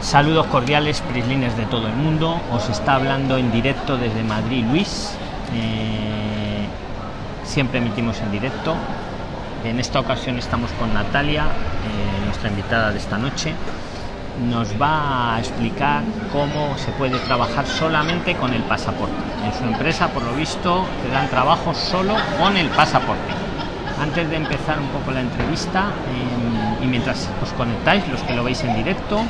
Saludos cordiales, prislines de todo el mundo. Os está hablando en directo desde Madrid Luis. Eh, siempre emitimos en directo. En esta ocasión estamos con Natalia, eh, nuestra invitada de esta noche. Nos va a explicar cómo se puede trabajar solamente con el pasaporte. En su empresa, por lo visto, te dan trabajo solo con el pasaporte. Antes de empezar un poco la entrevista eh, y mientras os conectáis, los que lo veis en directo,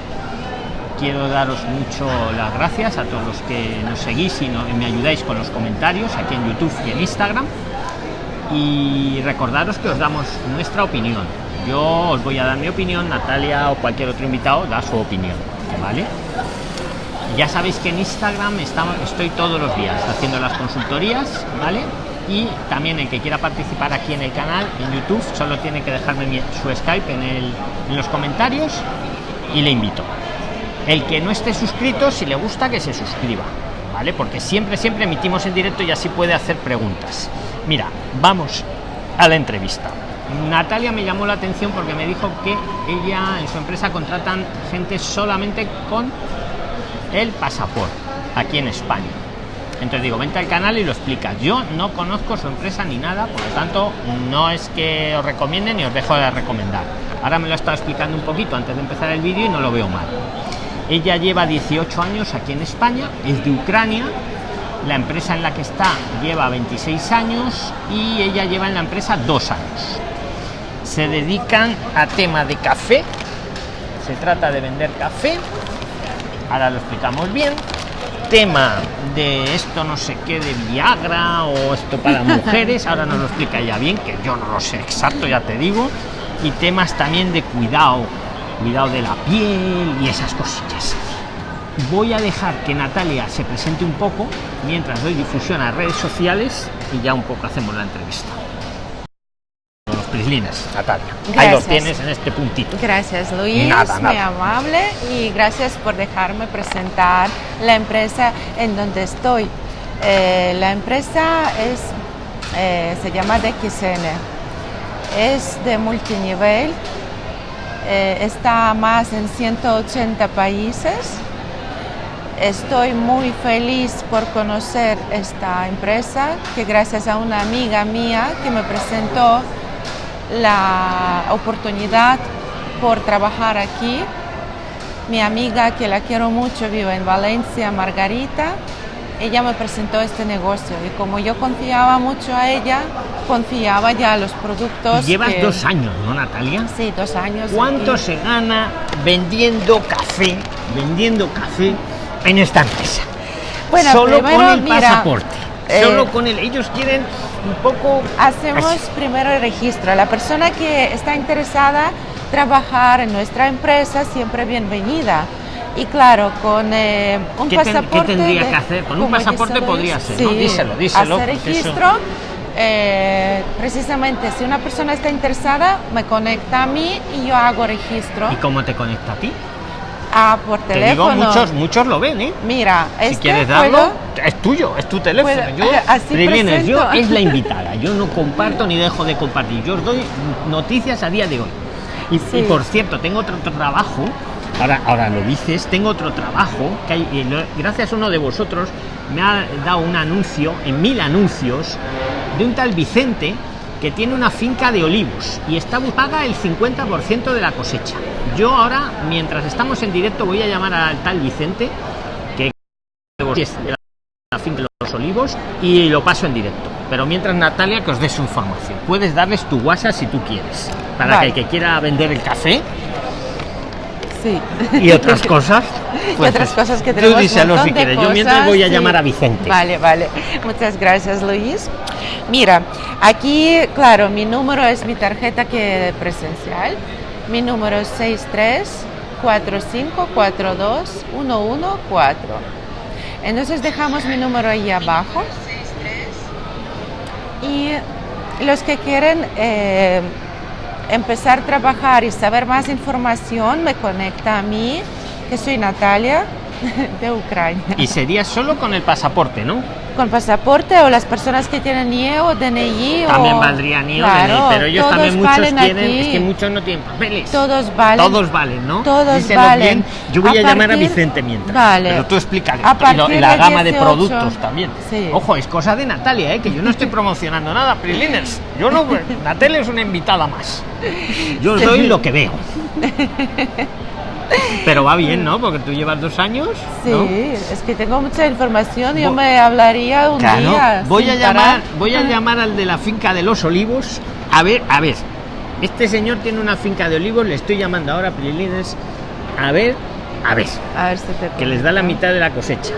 quiero daros mucho las gracias a todos los que nos seguís y, me ayudáis con los comentarios aquí en YouTube y en Instagram. Y recordaros que os damos nuestra opinión. Yo os voy a dar mi opinión, Natalia o cualquier otro invitado da su opinión, ¿vale? Ya sabéis que en Instagram estoy todos los días haciendo las consultorías, ¿vale? Y también el que quiera participar aquí en el canal, en YouTube, solo tiene que dejarme su Skype en, los comentarios y le invito. El que no esté suscrito, si le gusta, que se suscriba, ¿vale? Porque siempre, siempre emitimos en directo y así puede hacer preguntas. Mira, vamos a la entrevista. Natalia me llamó la atención porque me dijo que ella en su empresa contratan gente solamente con el pasaporte aquí en España. Entonces digo, vente al canal y lo explicas. Yo no conozco su empresa ni nada, por lo tanto, no es que os recomiende ni os dejo de recomendar. Ahora me lo estado explicando un poquito antes de empezar el vídeo y no lo veo mal. Ella lleva 18 años aquí en España, es de Ucrania. La empresa en la que está lleva 26 años y ella lleva en la empresa dos años. Se dedican a tema de café. Se trata de vender café. Ahora lo explicamos bien. Tema de esto no sé qué de Viagra o esto para mujeres. Ahora nos lo explica ya bien, que yo no lo sé exacto, ya te digo. Y temas también de cuidado cuidado de la piel y esas cosillas. Voy a dejar que Natalia se presente un poco mientras doy difusión a redes sociales y ya un poco hacemos la entrevista. Los prislines, Natalia. Ahí lo tienes en este puntito. Gracias, Luis. Muy amable y gracias por dejarme presentar la empresa en donde estoy. Eh, la empresa es, eh, se llama DXN. Es de multinivel eh, está más en 180 países. Estoy muy feliz por conocer esta empresa, que gracias a una amiga mía que me presentó la oportunidad por trabajar aquí. Mi amiga, que la quiero mucho, vive en Valencia, Margarita, ella me presentó este negocio y como yo confiaba mucho a ella, confiaba ya a los productos. Llevas dos años, ¿no, Natalia? Sí, dos años. ¿Cuánto se gana vendiendo café, vendiendo café en esta empresa? Bueno, solo con el pasaporte. Eh, solo con el, ellos quieren un poco. Hacemos primero el registro. La persona que está interesada trabajar en nuestra empresa siempre bienvenida y claro, con eh, un pasaporte. ¿Qué tendría que hacer? Con un pasaporte podría ser, sí, ¿no? Díselo, díselo. Hacer registro. Eh, precisamente, si una persona está interesada, me conecta a mí y yo hago registro. ¿Y cómo te conecta a ti? Ah, por teléfono. digo, muchos, muchos lo ven, ¿eh? Mira, si este quieres darlo, es tuyo, es tu teléfono. yo, así yo es la invitada. Yo no comparto ni dejo de compartir. Yo os doy noticias a día de hoy. Y, y por cierto, tengo otro trabajo ahora, ahora lo dices, tengo otro trabajo, que hay, gracias a uno de vosotros me ha dado un anuncio, en mil anuncios, de un tal Vicente que tiene una finca de olivos y está paga el 50% de la cosecha. Yo ahora, mientras estamos en directo, voy a llamar al tal Vicente, que la finca de los olivos, y lo paso en directo. Pero mientras, Natalia, que os dé su información. Puedes darles tu WhatsApp si tú quieres, para que el que quiera vender el café y otras cosas. Pues, otras cosas que tenemos. si quieres. Yo mientras voy a llamar a Vicente. Vale, vale. Muchas gracias, Luis. Mira, aquí, claro, mi número es mi tarjeta que presencial. Mi número es 63 4542 114. Entonces dejamos mi número ahí abajo. Y los que quieren eh, empezar a trabajar y saber más información, me conecta a mí, que soy Natalia, de Ucrania. Y sería solo con el pasaporte, ¿no? Con pasaporte o las personas que tienen NIE o DNI. También o... valdría NIE o Claro, DNI, pero ellos también muchos tienen, es que muchos no tienen papeles. Todos valen. Todos valen, ¿no? Todos Díselo valen. bien. Yo voy a, A llamar a Vicente mientras. Vale. Pero tú explícale. A Y, lo- y la de gama de 18. productos también. Sí. Ojo, es cosa de Natalia, ¿eh? que yo no estoy promocionando nada, Priliners. Yo no. Natalia es una invitada más. Yo os doy lo que veo. Pero va bien, ¿no? Porque tú llevas dos años. Sí, ¿no? es que tengo mucha información. Yo me hablaría un Claro, día. voy a llamar, parar. voy a llamar al de la finca de los olivos. A ver, a ver. Este señor tiene una finca de olivos, le estoy llamando ahora Prilines. A ver, a ver, A ver si te que les da la mitad de la cosecha.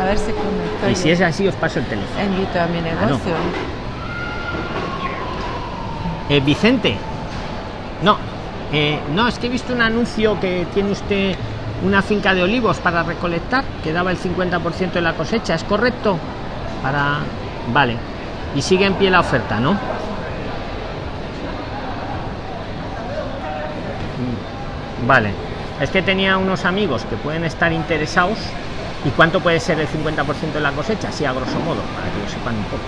A ver si conecto. Y si es así, os paso el teléfono. Invito a mi negocio. Eh, Vicente. No, eh, no, es que he visto un anuncio que tiene usted una finca de olivos para recolectar, que daba el 50% de la cosecha, ¿es correcto? Para. Vale. Y sigue en pie la oferta, ¿no? Mm, Vale. Es que tenía unos amigos que pueden estar interesados. ¿Y cuánto puede ser el 50% de la cosecha? Así a grosso modo, para que lo sepan un poco.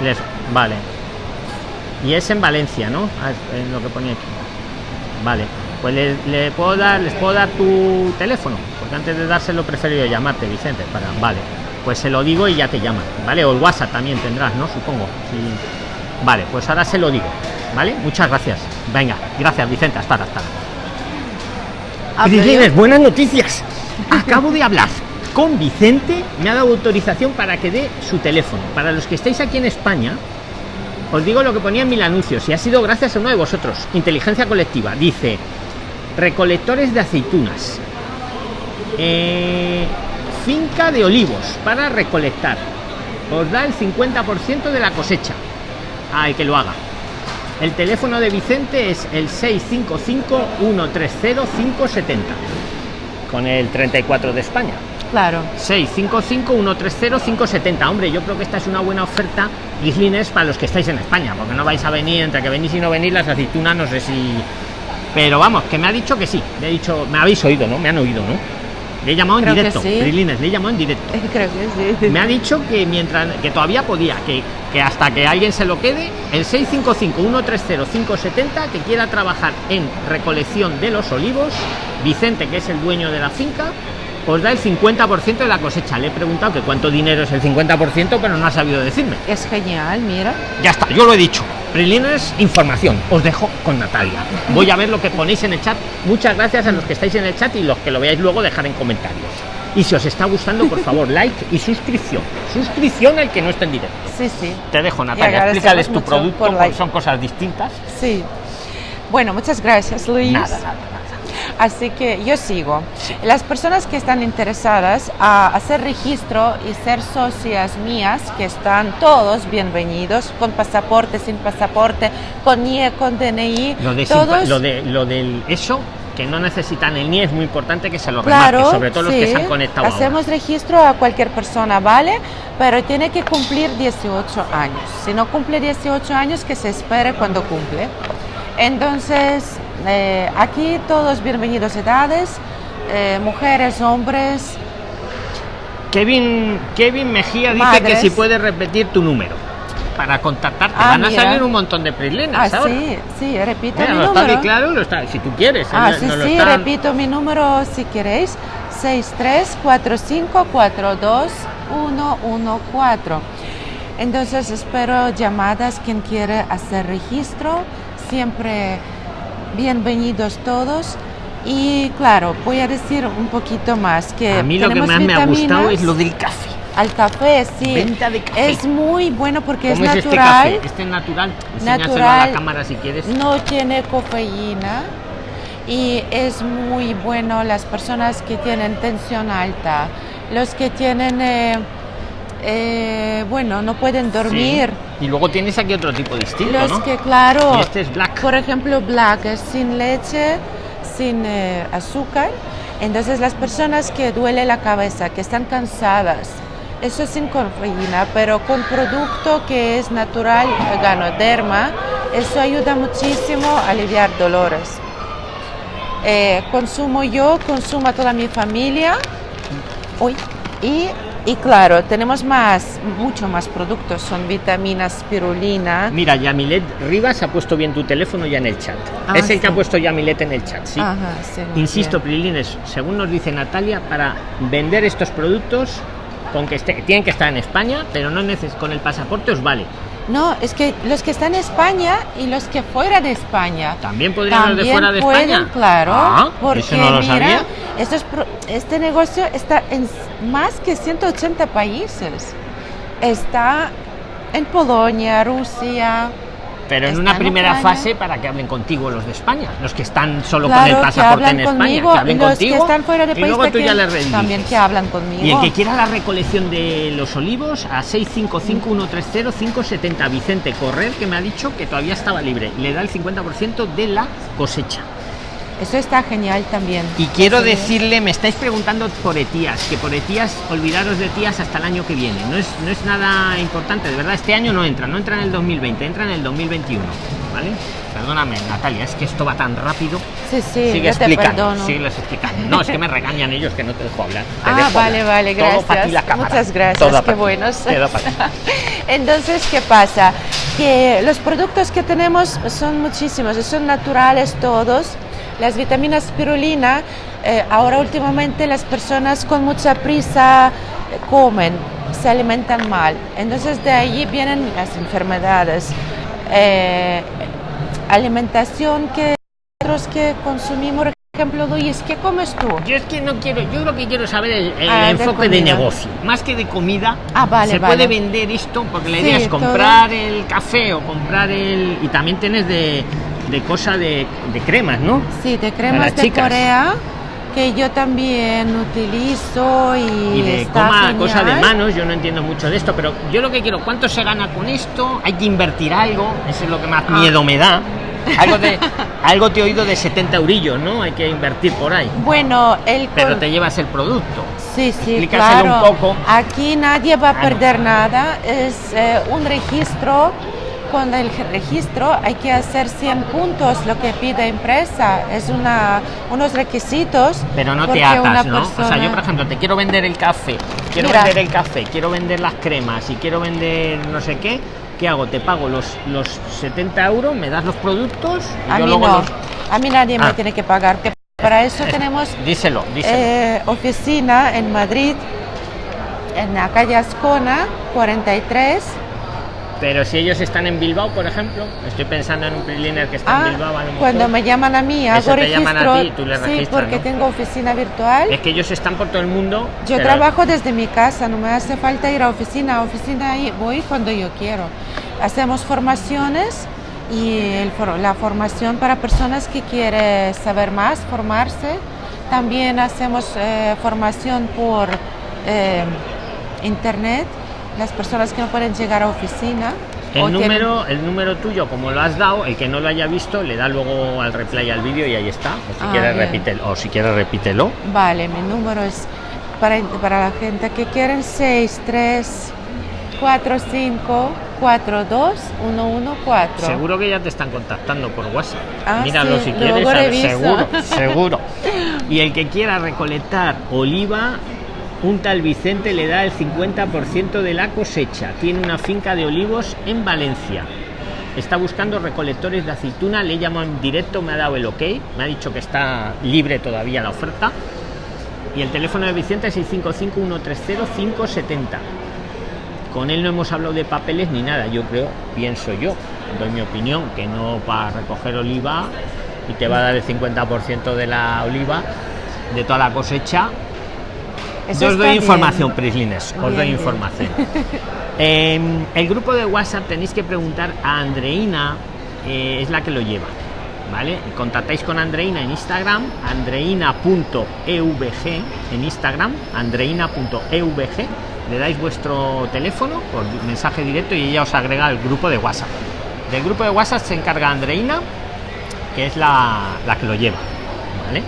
Les, vale. Y es en Valencia, ¿no? Ah, es- lo que ponía aquí. Vale. Pues le, le puedo dar, les puedo dar tu teléfono, porque antes de dárselo prefiero llamarte, Vicente, para. Vale. Pues se lo digo y ya te llaman, ¿vale? O el WhatsApp también tendrás, ¿no? Supongo. Sí. Vale, pues ahora se lo digo, ¿vale? Muchas gracias. Venga, gracias, Vicente. Hasta ahora, hasta. Prislines, buenas noticias. Acabo de hablar con Vicente, me ha dado autorización para que dé su teléfono. Para los que estáis aquí en España, os digo lo que ponía en mil anuncios y ha sido gracias a uno de vosotros. Inteligencia colectiva. Dice, recolectores de aceitunas. Eh, finca de olivos para recolectar. Os da el 50% de la cosecha. Ay, que lo haga. El teléfono de Vicente es el 655-130-570 con el 34 de España. Claro. 655-130-570. Hombre, yo creo que esta es una buena oferta, Gislines, para los que estáis en España, porque no vais a venir, entre que venís y no venís, las aceitunas, no sé si. Pero vamos, que me ha dicho que sí. Me ha dicho, me habéis oído, ¿no? Me han oído, ¿no? Le he llamado en Creo directo, sí. Prilines, le he llamado en directo. Creo que sí. Me ha dicho que mientras que todavía podía, que, que hasta que alguien se lo quede, el 655-130-570 que quiera trabajar en recolección de los olivos, Vicente, que es el dueño de la finca, os da el 50% de la cosecha. Le he preguntado que cuánto dinero es el 50%, pero no ha sabido decirme. Es genial, mira. Ya está, yo lo he dicho. Preliminares, información. Os dejo con Natalia. Voy a ver lo que ponéis en el chat. Muchas gracias a los que estáis en el chat y los que lo veáis luego dejar en comentarios. Y si os está gustando, por favor, like y suscripción. Suscripción al que no esté en directo. Sí, sí. Te dejo, Natalia. Explícales tu producto, like. son cosas distintas. Sí. Bueno, muchas gracias, Luis. Nada, nada, nada. Así que yo sigo. Las personas que están interesadas a hacer registro y ser socias mías, que están todos bienvenidos, con pasaporte, sin pasaporte, con NIE, con DNI, Lo de, todos. lo de lo del eso que no necesitan el NIE es muy importante que se lo Claro, remarque, sobre todo los que se han conectado ahora. Hacemos registro a cualquier persona, ¿vale? Pero tiene que cumplir 18 años. Si no cumple 18 años, que se espere cuando cumple. Entonces, eh, aquí todos bienvenidos edades, eh, mujeres, hombres. Kevin, Kevin Mejía dice que si puedes repetir tu número para contactarte. Ah, Van a mira. salir un montón de prislinas Ah, ahora. sí, sí, repito Mira, mi lo número. claro, lo está, si tú quieres. Ah, sí, sí, repito mi número si queréis. 6345421114. Entonces espero llamadas quien quiere hacer registro. Siempre bienvenidos todos. Y claro, voy a decir un poquito más que A mí lo que más me ha gustado es lo del café. al café, sí. Venta de café. Es muy bueno porque es ¿Cómo es este natural. café? Este es natural. Enséñaselo a Natural. la cámara si quieres. No tiene cafeína y es muy bueno las personas que tienen tensión alta, los que tienen, eh, eh, bueno, no pueden dormir, Sí. Y luego tienes aquí otro tipo distinto, los ¿no? que, claro, Y este es black. Por ejemplo, black es sin leche, sin eh, azúcar. Entonces las personas que duele la cabeza, que están cansadas, eso sin cafeína, pero con producto que es natural, ganoderma, eso ayuda muchísimo a aliviar dolores. eh, consumo yo, consumo toda mi familia. Uy, y, y claro, tenemos más, mucho más productos, son vitaminas, spirulina. Mira, Yamilet Rivas ha puesto bien tu teléfono ya en el chat. Ah, es el que ha puesto Yamilet en el chat, sí. Ajá, sí, muy Insisto. Prilines, según nos dice Natalia, para vender estos productos, con que esté- tienen que estar en España, pero no neces con el pasaporte os vale. No, es que los que están en España y los que fuera de España. También podrían los de También fuera de pueden, España. claro, Ah, porque eso no lo mira, sabía. estos pro- este negocio está en más que 180 países. Está en Polonia, Rusia. Pero en una primera Ucrania. fase para que hablen contigo los de España, los que están solo con el pasaporte en España, que hablen los contigo que están fuera de y luego tú ya les rediriges. también que hablan conmigo. Y el que quiera la recolección de los olivos a 655-130-570, Vicente Correr, que me ha dicho que todavía estaba libre, le da el 50% de la cosecha. Eso está genial también. Y quiero decirle, me estáis preguntando por Etías, que por Etías, olvidaros de Etías hasta el año que viene. No es, no es nada importante, de verdad, este año no entra, no entra en el 2020, entra en el 2021. ¿Vale? Perdóname, Natalia, es que esto va tan rápido. Sí, sí, Sigue explicando, sigue explicando. No, es que me regañan ellos que no te dejo hablar. Te Ah, dejo vale, hablar. vale, Todo para ti gracias. la cámara. Muchas gracias, Todo qué buenos. Entonces, ¿qué pasa? Que los productos que tenemos son muchísimos, son naturales todos. Las vitaminas spirulina, eh, ahora últimamente las personas con mucha prisa eh, comen, se alimentan mal. Entonces de allí vienen las enfermedades. Eh, alimentación que nosotros que consumimos, por ejemplo, Luis, ¿qué comes tú? Yo es que no quiero, yo lo que quiero saber es el, Ah, enfoque de, negocio, más que de comida. Ah, vale, se vale. puede vender esto porque la Sí, idea es todo. comprar el café o comprar el y también tienes de, de cosa de, de cremas, ¿no? Sí, de cremas de chicas. Corea que yo también utilizo y, Y de coma, genial. cosa de manos, yo no entiendo mucho de esto, pero yo lo que quiero, ¿cuánto se gana con esto? Hay que invertir algo, eso es lo que más Ah. miedo me da. Algo, de, algo te he oído de 70 eurillos, ¿no? Hay que invertir por ahí. Bueno, el Pero te llevas el producto. sí, sí, claro. un poco. Aquí nadie va a Claro. perder nada. Es eh, un registro. Con el registro hay que hacer 100 puntos, lo que pide empresa. Es una, unos requisitos. Pero no te atas, ¿no? O sea, yo, persona- por ejemplo, te quiero vender el café, quiero Mira. vender el café, quiero vender las cremas y quiero vender no sé qué. ¿Qué hago? Te pago los, los 70 euros, me das los productos y A yo mí luego no. los. A mí nadie Ah. me tiene que pagar. Para eso tenemos Díselo, díselo. Eh, oficina en Madrid, en la calle Ascona, 43. Pero si ellos están en Bilbao, por ejemplo, estoy pensando en un Priliner que está Ah, en Bilbao. a lo mejor. cuando me llaman a mí, Eso hago te llaman a ti tú les sí, registras, porque ¿no? tengo oficina virtual. Es que ellos están por todo el mundo. Yo pero- trabajo desde mi casa, no me hace falta ir a oficina. A oficina voy cuando yo quiero. Hacemos formaciones y el la formación para personas que quieren saber más, formarse. También hacemos eh, formación por eh, internet, las personas que no pueden llegar a oficina. El tienen- número, el número tuyo, como lo has dado, el que no lo haya visto, le da luego al replay al vídeo y ahí está. O si Ah, quieres bien. repítelo, o si quieres repítelo. Vale, mi número es para, para la gente que quieren 6, 3, 4, 5, 4, 2, 1, 1, 4. Seguro que ya te están contactando por WhatsApp. Ah, Míralo sí, si quieres, seguro, seguro. Y el que quiera recolectar oliva, un tal Vicente le da el 50% de la cosecha. Tiene una finca de olivos en Valencia. Está buscando recolectores de aceituna, le llamo en directo, me ha dado el ok, me ha dicho que está libre todavía la oferta. Y el teléfono de Vicente es 655-130-570. Con él no hemos hablado de papeles ni nada, yo creo, pienso yo, doy mi opinión, que no para recoger oliva y te va a dar el 50% de la oliva, de toda la cosecha. Eso Yo os doy bien. información, Prislines, os Bien, doy información. Em, el grupo de WhatsApp tenéis que preguntar a Andreina, eh, es la que lo lleva. ¿Vale? Contactáis con Andreina en Instagram, andreina.evg en Instagram, andreina.evg, le dais vuestro teléfono por mensaje directo y ella os agrega al grupo de WhatsApp. Del grupo de WhatsApp se encarga Andreina, que es la, la que lo lleva. ¿Vale?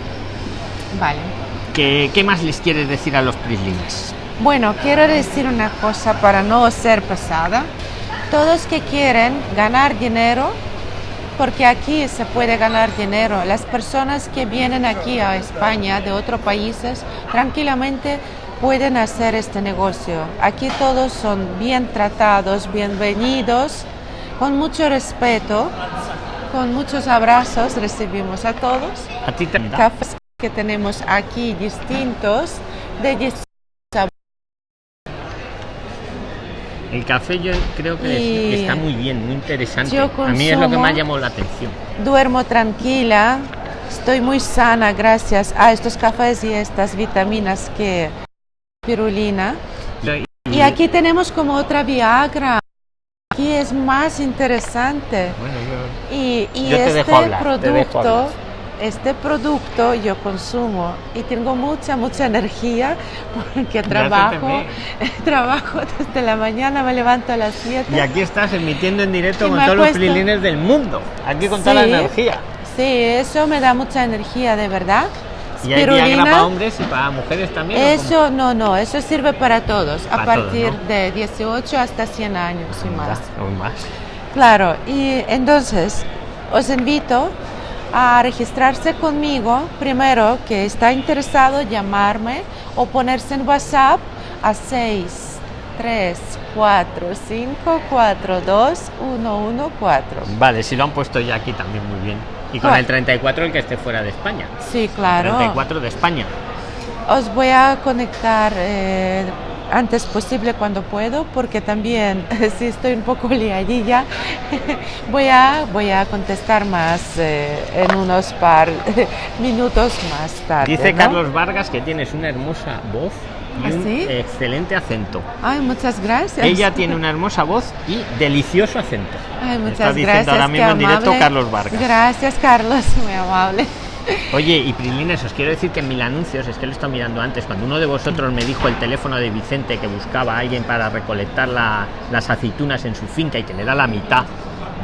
Vale. ¿Qué, qué más les quieres decir a los prislines? Bueno, quiero decir una cosa para no ser pesada. Todos que quieren ganar dinero porque aquí se puede ganar dinero. Las personas que vienen aquí a España de otros países tranquilamente pueden hacer este negocio. Aquí todos son bien tratados, bienvenidos, con mucho respeto, con muchos abrazos recibimos a todos. A ti Cafés que tenemos aquí distintos de distintos El café yo creo que, es- que está muy bien, muy interesante. yo A mí es lo que consumo- ha llamado la atención. duermo tranquila, estoy muy sana gracias a estos cafés y estas vitaminas que pirulina. Y aquí tenemos como otra Viagra. Aquí es más interesante. Bueno, yo- Y, y Yo te este dejo hablar, producto. Este producto yo consumo y tengo mucha, mucha energía porque trabajo, trabajo desde la mañana, me levanto a las 7. Y aquí estás emitiendo en directo Y con todos los prilines del mundo. Aquí con toda la energía. Sí, eso me da mucha energía, de verdad. Y hay Viagra para hombres y para mujeres también. Eso no, no, eso sirve para todos, a todos, partir ¿no? de 18 hasta 100 años y más. Aún más. Claro, y entonces os invito a registrarse conmigo, primero que está interesado, llamarme o ponerse en WhatsApp a 6 3 4 5 4 2 1 1 4. Vale, si lo han puesto ya aquí también muy bien. Y con Ah. el 34 el que esté fuera de España. Sí, claro. 34 de España. Os voy a conectar eh, antes posible cuando puedo, porque también si estoy un poco liadilla, voy a, voy a contestar más eh, en unos par minutos más tarde. Dice ¿no? Carlos Vargas que tienes una hermosa voz y ¿Ah, un sí? excelente acento. Ay, muchas gracias. Ella tiene una hermosa voz y delicioso acento. Ay, muchas está diciendo gracias. ahora mismo en directo. Carlos Vargas. Gracias, Carlos, muy amable. Oye, y Prilines, os quiero decir que en mil anuncios, es que lo he estado mirando antes, cuando uno de vosotros me dijo el teléfono de Vicente que buscaba a alguien para recolectar la- las aceitunas en su finca y que le da la mitad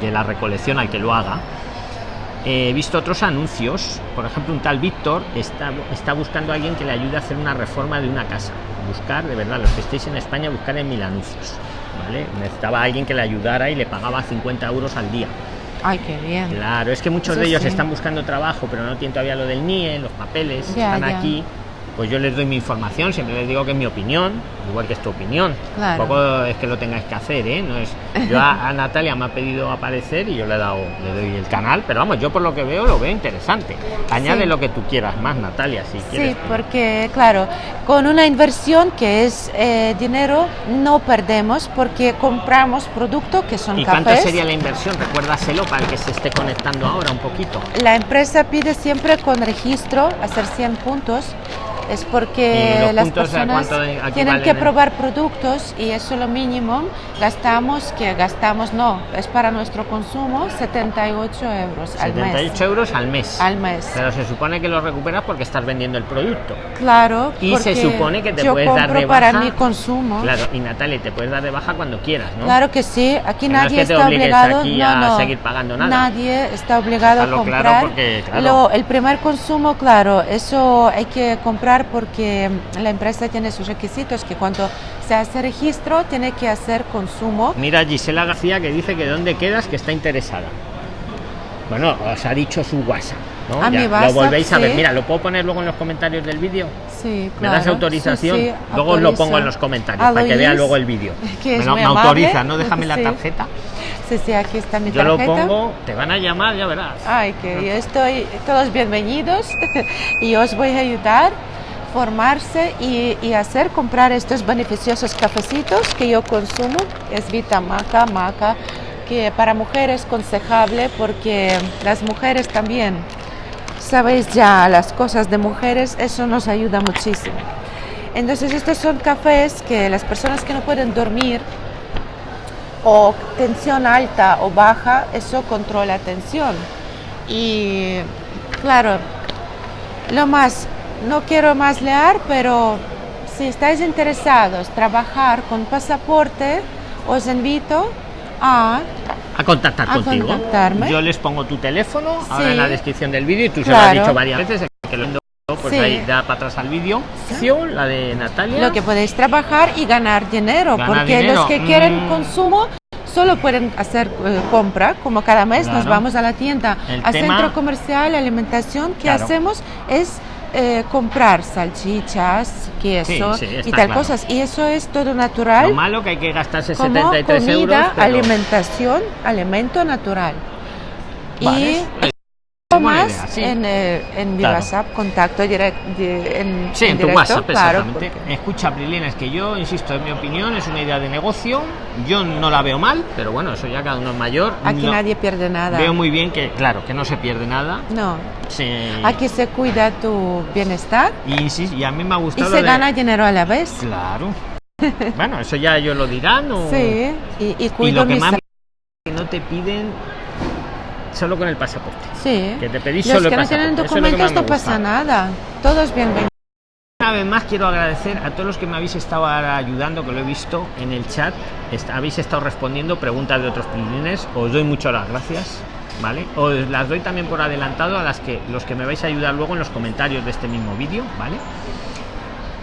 de la recolección al que lo haga, he visto otros anuncios. Por ejemplo, un tal Víctor está, buscando a alguien que le ayude a hacer una reforma de una casa. Buscar, de verdad, los que estéis en España, buscar en mil anuncios. ¿Vale? Necesitaba alguien que le ayudara y le pagaba 50 euros al día. Ay, qué bien. Claro, es que muchos Eso de ellos sí. están buscando trabajo, pero no tienen todavía lo del NIE, los papeles, Ya, están ya. aquí. Pues yo les doy mi información, siempre les digo que es mi opinión, igual que es tu opinión. Claro. Tampoco es que lo tengáis que hacer, ¿eh? No es, yo a, a Natalia me ha pedido aparecer y yo le he dado, le doy el canal, pero vamos, yo por lo que veo lo veo interesante. Añade Sí. lo que tú quieras más, Natalia, si quieres. Sí, porque claro, con una inversión que es eh, dinero no perdemos porque compramos productos que son ¿Y cuánto cafés. sería la inversión? Recuérdaselo para el que se esté conectando ahora un poquito. La empresa pide siempre con registro hacer 100 puntos. Es ¿Y porque las puntos personas tienen que en- probar productos y eso es lo mínimo. Gastamos, que gastamos no, es para nuestro consumo 78 euros al 78 mes. euros al mes. Al mes. Pero se supone que lo recuperas porque estás vendiendo el producto. Claro, Y se supone que te yo puedes dar de para baja. mi consumo. Claro, y Natalia, te puedes dar de baja cuando quieras, ¿no? Claro que sí, aquí Que no es nadie que te está obligado aquí no, a no, seguir pagando nada. Nadie está obligado a Dejarlo claro comprar. porque, claro. Lo- el primer consumo, claro, eso hay que comprar porque la empresa tiene sus requisitos que cuando se hace registro tiene que hacer consumo. Mira Gisela García que dice que dónde quedas que está interesada. Bueno, os ha dicho su WhatsApp, ¿no? A mi lo WhatsApp, volvéis a ver. sí. Mira, lo puedo poner luego en los comentarios del vídeo. Sí, ¿Me das claro. autorización? Sí, sí, luego os lo pongo en los comentarios para que vea luego el vídeo. Me, lo- autoriza, ¿no? Déjame la tarjeta. Sí, sí, aquí está mi Yo lo tarjeta. pongo, te van a llamar, ya verás. Ay, que yo estoy todos bienvenidos y os voy a ayudar formarse y, y hacer comprar estos beneficiosos cafecitos que yo consumo. Es Vita Maca, Maca, que para mujeres es aconsejable porque las mujeres también, sabéis ya las cosas de mujeres, eso nos ayuda muchísimo. Entonces estos son cafés que las personas que no pueden dormir o tensión alta o baja, eso controla tensión. Y claro, lo más, no quiero más leer, pero si estáis interesados en trabajar con pasaporte, os invito a... A contactar A contigo. contactarme. Yo les pongo tu teléfono ahora Sí. en la descripción del vídeo y tú se Claro. lo has dicho varias veces que lo pues Sí. ahí da para atrás al vídeo. Opción, La de Natalia. Lo que podéis trabajar y ganar dinero, Ganar porque dinero, los que quieren mm. consumo solo pueden hacer eh, compra, como cada mes nos vamos a la tienda, El tema- centro comercial, alimentación, ¿qué Claro. hacemos? Es eh, comprar salchichas, queso Sí, sí, y tal claro. cosas. Y eso es todo natural. Lo malo que hay que gastarse como 73 comida, euros. pero- alimentación, alimento natural. Vale. Y Más idea, sí. en, eh, en mi Claro. WhatsApp, contacto directo en, Sí, en, tu directo, WhatsApp, claro, exactamente. porque- Escucha, Prilina, es que yo, insisto, en mi opinión, es una idea de negocio. Yo no la veo mal, pero bueno, eso ya cada uno es mayor. Aquí No- nadie pierde nada. Veo muy bien que, claro, que no se pierde nada. No, Se... aquí se cuida tu bienestar Y, insis- y a mí me ha y gustado. se de- gana dinero a la vez. Claro. bueno, eso ya ellos lo dirán. O... Sí, y, y Y cuido lo que más que no te piden solo con el pasaporte. Sí. que te pedís Los solo que el no tienen documentos no pasa nada. Todos bienvenidos. Una vez más quiero agradecer a todos los que me habéis estado ahora ayudando, que lo he visto en el chat. Est- habéis estado respondiendo preguntas de otros prilines. Os doy muchas las gracias. ¿Vale? Os las doy también por adelantado a las que los que me vais a ayudar luego en los comentarios de este mismo vídeo, ¿vale?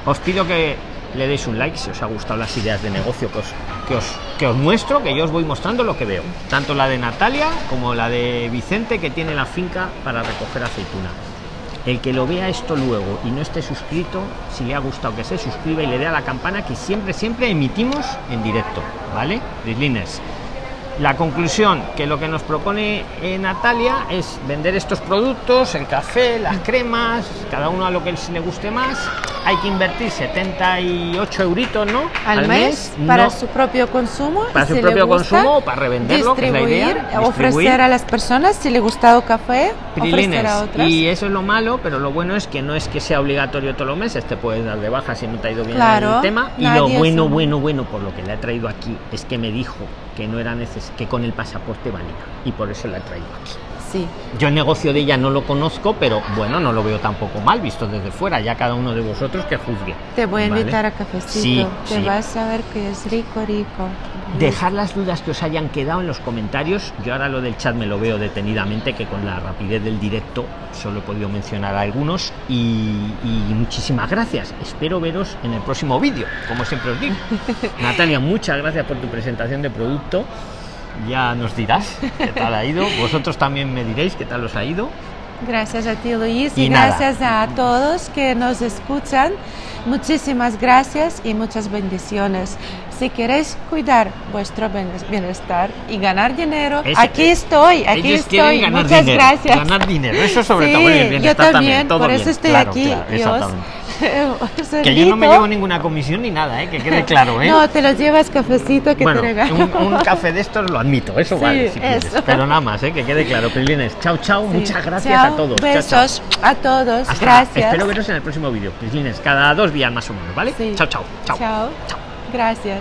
Os pido que le deis un like si os ha gustado las ideas de negocio que os, que os, que os muestro, que yo os voy mostrando lo que veo. Tanto la de Natalia como la de Vicente, que tiene la finca para recoger aceituna. El que lo vea esto luego y no esté suscrito, si le ha gustado que se suscriba y le dé a la campana que siempre, siempre emitimos en directo, ¿vale? Brislines. La conclusión, que lo que nos propone eh, Natalia es vender estos productos, el café, las cremas, cada uno a lo que le guste más. Hay que invertir 78 euritos, ¿no? Al, mes, para no- su propio consumo. y para su si propio gusta, consumo o para revenderlo, que es la idea, distribuir, ofrecer a las personas si le gustado café, Prilines. ofrecer a otras. Y eso es lo malo, pero lo bueno es que no es que sea obligatorio todos los meses, te puedes dar de baja si no te ha ido bien Claro, el tema. Y lo bueno, bueno, bueno, por lo que le he traído aquí, es que me dijo que no era neces que con el pasaporte valía. Y por eso la he traído aquí. Sí, Yo el negocio de ella no lo conozco, pero bueno, no lo veo tampoco mal visto desde fuera. Ya cada uno de vosotros que juzgue. te voy a ¿vale? invitar a cafecito. Sí, te sí. vas a ver que es rico, rico. Dejar las dudas que os hayan quedado en los comentarios. Yo ahora lo del chat me lo veo detenidamente, que con la rapidez del directo solo he podido mencionar algunos. Y, y muchísimas gracias. Espero veros en el próximo vídeo, como siempre os digo. Natalia, muchas gracias por tu presentación de producto. Ya nos dirás qué tal ha ido. Vosotros también me diréis qué tal os ha ido. Gracias a ti, Luis, Y y, gracias a todos que nos escuchan. Muchísimas gracias y muchas bendiciones. Si queréis cuidar vuestro bienes- bienestar y ganar dinero, Ese- aquí estoy, aquí estoy. Muchas dinero, gracias. Ganar dinero, eso sobre Sí, todo. El yo bienestar también, todo por bien. eso estoy Claro, aquí. claro, Que yo no me llevo ninguna comisión ni nada, ¿eh? que quede claro. ¿eh? No, te lo llevas cafecito que bueno, te regalo. un, un café de estos lo admito, eso Sí, vale, si eso. Pero nada más, ¿eh? que quede claro. Prilines, chao, chao, Sí. muchas gracias Chao, a todos. Chao, chao. Besos a todos. Hasta- gracias. Espero veros en el próximo vídeo. Prilines, cada dos días más o menos, ¿vale? Sí. Chao, chao. Chao. Chao. Gracias.